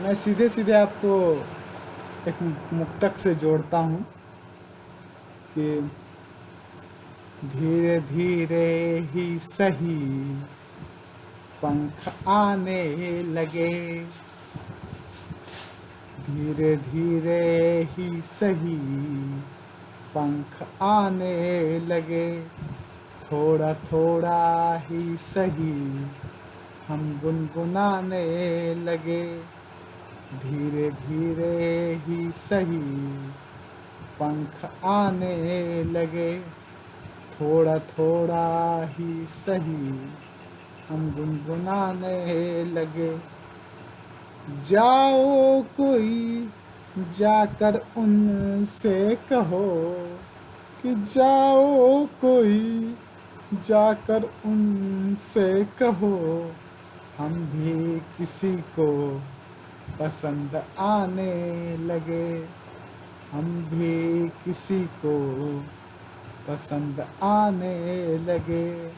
मैं सीधे सीधे आपको एक मुक्तक से जोड़ता हूँ कि धीरे धीरे ही सही पंख आने लगे। धीरे धीरे ही सही पंख आने लगे। थोड़ा थोड़ा ही सही हम गुनगुनाने लगे। धीरे धीरे ही सही। पंख आने लगे, थोड़ा थोड़ा ही सही। हम गुनगुनाने लगे, जाओ कोई जाकर उनसे कहो कि जाओ कोई जाकर उनसे कहो। हम भी किसी को पसंद आने लगे। हम भी किसी को पसंद आने लगे।